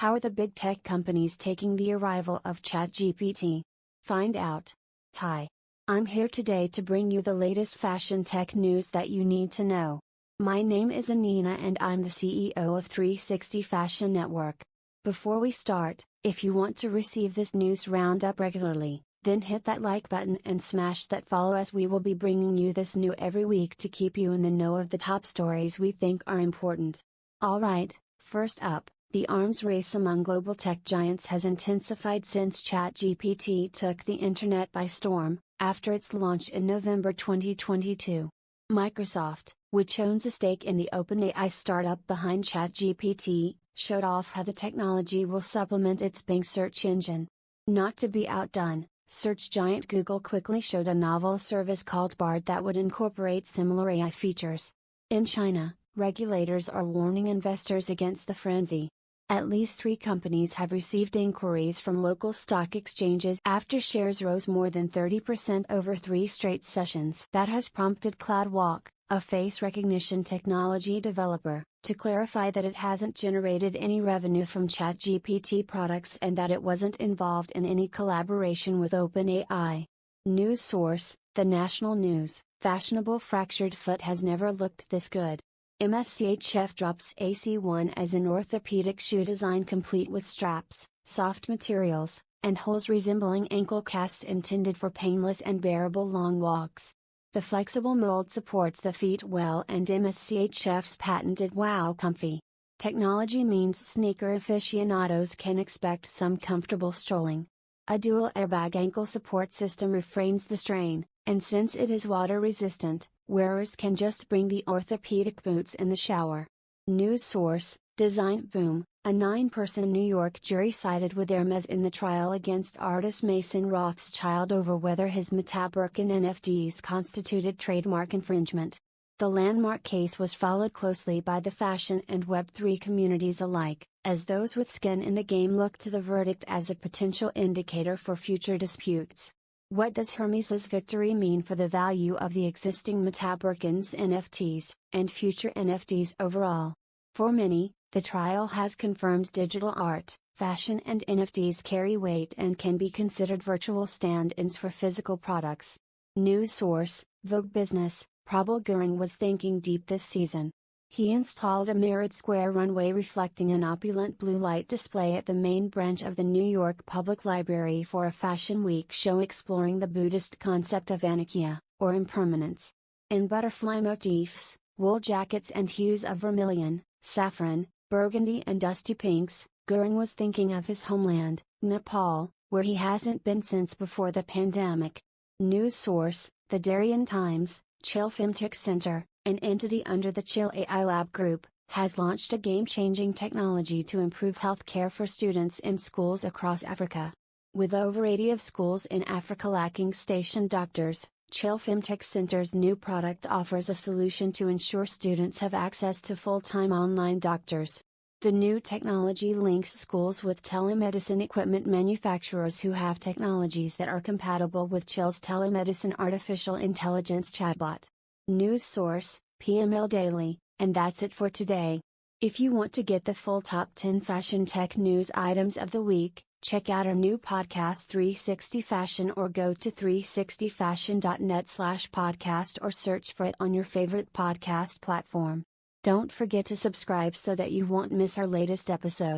How are the big tech companies taking the arrival of ChatGPT? Find out. Hi. I'm here today to bring you the latest fashion tech news that you need to know. My name is Anina and I'm the CEO of 360 Fashion Network. Before we start, if you want to receive this news roundup regularly, then hit that like button and smash that follow as we will be bringing you this new every week to keep you in the know of the top stories we think are important. Alright, first up, the arms race among global tech giants has intensified since ChatGPT took the internet by storm, after its launch in November 2022. Microsoft, which owns a stake in the OpenAI startup behind ChatGPT, showed off how the technology will supplement its Bing search engine. Not to be outdone, search giant Google quickly showed a novel service called Bard that would incorporate similar AI features. In China, regulators are warning investors against the frenzy. At least three companies have received inquiries from local stock exchanges after shares rose more than 30% over three straight sessions. That has prompted CloudWalk, a face recognition technology developer, to clarify that it hasn't generated any revenue from ChatGPT products and that it wasn't involved in any collaboration with OpenAI. News source The National News Fashionable fractured foot has never looked this good. MSCHF drops AC1 as an orthopedic shoe design complete with straps, soft materials, and holes resembling ankle casts intended for painless and bearable long walks. The flexible mold supports the feet well and MSCHF's patented Wow Comfy. Technology means sneaker aficionados can expect some comfortable strolling. A dual airbag ankle support system refrains the strain, and since it is water resistant, wearers can just bring the orthopedic boots in the shower. News source Design Boom A nine person New York jury sided with Hermes in the trial against artist Mason Rothschild over whether his MetaBirkin NFTs constituted trademark infringement. The landmark case was followed closely by the fashion and Web3 communities alike, as those with skin in the game look to the verdict as a potential indicator for future disputes. What does Hermes's victory mean for the value of the existing MetaBirkins NFTs, and future NFTs overall? For many, the trial has confirmed digital art, fashion and NFTs carry weight and can be considered virtual stand-ins for physical products. News source, Vogue Business, Prabal Gurung was thinking deep this season. He installed a mirrored square runway reflecting an opulent blue light display at the main branch of the New York Public Library for a Fashion Week show exploring the Buddhist concept of anicca, or impermanence. In butterfly motifs, wool jackets and hues of vermilion, saffron, burgundy and dusty pinks, Gurung was thinking of his homeland, Nepal, where he hasn't been since before the pandemic. News source, The Darien Times, Chil Femtech Center, an entity under the Chil AI Lab Group, has launched a game-changing technology to improve healthcare for students in schools across Africa. With over 80 of schools in Africa lacking station doctors, Chil Femtech Center's new product offers a solution to ensure students have access to full-time online doctors. The new technology links schools with telemedicine equipment manufacturers who have technologies that are compatible with Chil's telemedicine artificial intelligence chatbot. News source, PML Daily, and that's it for today. If you want to get the full top 10 fashion tech news items of the week, check out our new podcast 360 Fashion or go to 360fashion.net slash podcast or search for it on your favorite podcast platform. Don't forget to subscribe so that you won't miss our latest episode.